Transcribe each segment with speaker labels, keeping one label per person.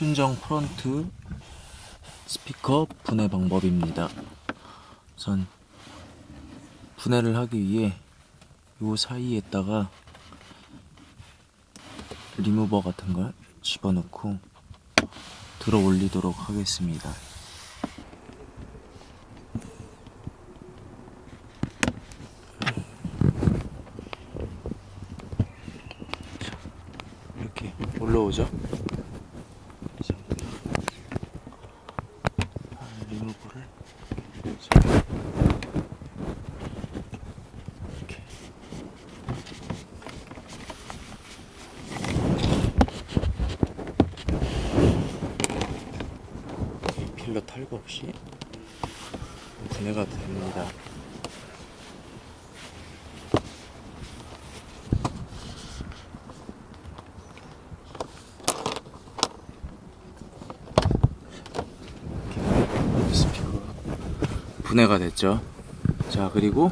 Speaker 1: 순정 front 스피커 분해 방법입니다. 우선 분해를 하기 위해 요 사이에다가 리무버 같은 걸 집어넣고 들어 올리도록 하겠습니다. 자, 이렇게 올라오죠? 자, 이렇게 필러 탈거 없이 분해가 됩니다. 이렇게 스피커가 분해가 됐죠. 자 그리고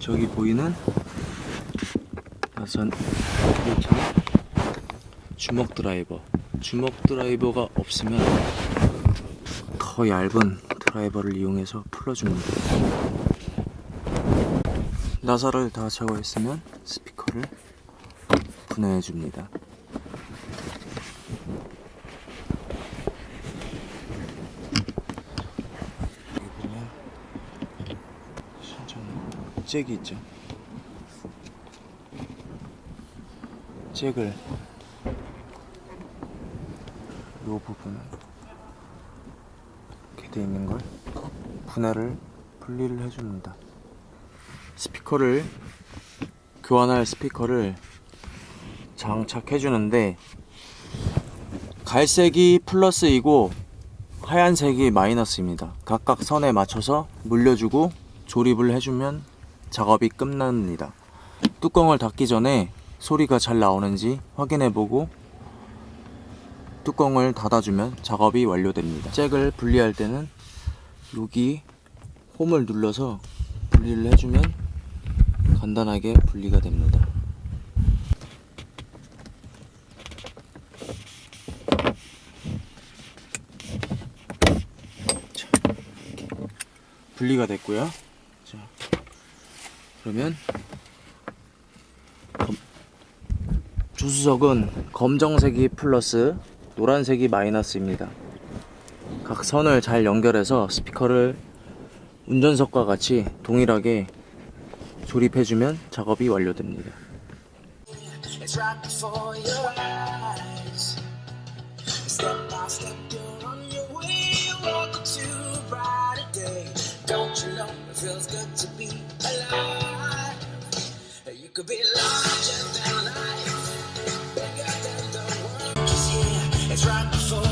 Speaker 1: 저기 보이는 나선 주먹 드라이버. 주먹 드라이버가 없으면 더 얇은 드라이버를 이용해서 풀어줍니다. 나사를 다 제거했으면 스피커를 분해해줍니다 여기 보면 순정 잭이 있죠 잭을 요 부분을 이렇게 돼 있는 걸 분해를 분리를 해줍니다. 스피커를 교환할 스피커를 장착해 주는데 갈색이 플러스이고 하얀색이 마이너스입니다. 각각 선에 맞춰서 물려주고 조립을 해주면 작업이 끝납니다. 뚜껑을 닫기 전에 소리가 잘 나오는지 확인해보고 뚜껑을 닫아주면 작업이 완료됩니다. 잭을 분리할 때는 여기 홈을 눌러서 분리를 해주면 간단하게 분리가 됩니다. 분리가 됐고요. 자, 그러면 검- 조수석은 검정색이 플러스 노란색이 마이너스입니다. 각 선을 잘 연결해서 스피커를 운전석과 같이 동일하게 조립해주면 작업이 완료됩니다.
Speaker 2: could be larger than life, bigger than the world. Just here, it's right before.